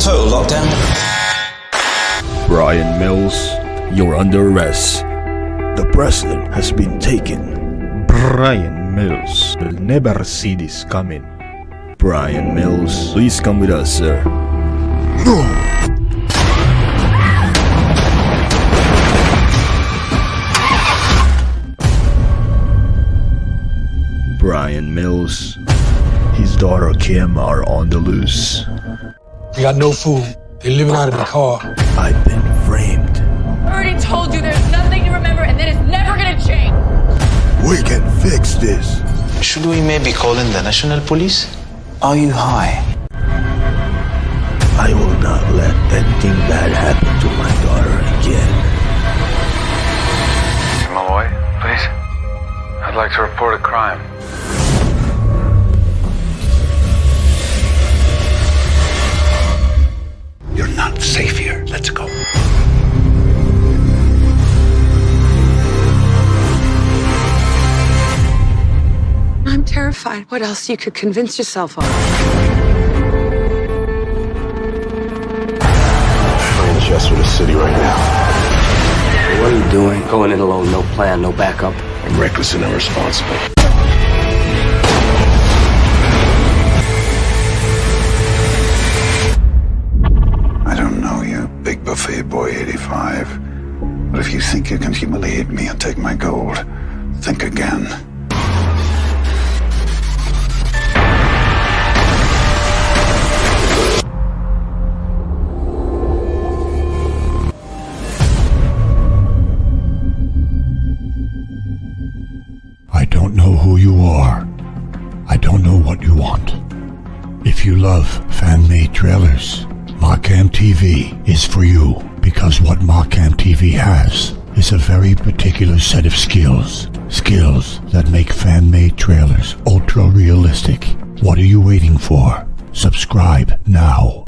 Total lockdown. Bryan Mills, you're under arrest. The president has been taken. Bryan Mills will never see this coming. Bryan Mills, please come with us, sir. No! Bryan Mills, His daughter Kim are on the loose. We got no food. They're living out of the car. I've been framed. I already told you there's nothing to remember and that it's never gonna change. We can fix this. Should we maybe call in the national police? Are you high? I will not let anything bad happen to my daughter again. Malloy, please. I'd like to report a crime. Terrified. What else you could convince yourself of? We're in Chester the city right now. What are you doing? Going in alone, no plan, no backup. I'm reckless and irresponsible. I don't know you, big buffet boy 85. But if you think you can humiliate me and take my gold, think again. Know who you are. I don't know what you want. If you love fan-made trailers, Markham TV is for you because what Markham TV has is a very particular set of skills. Skills that make fan-made trailers ultra realistic. What are you waiting for? Subscribe now.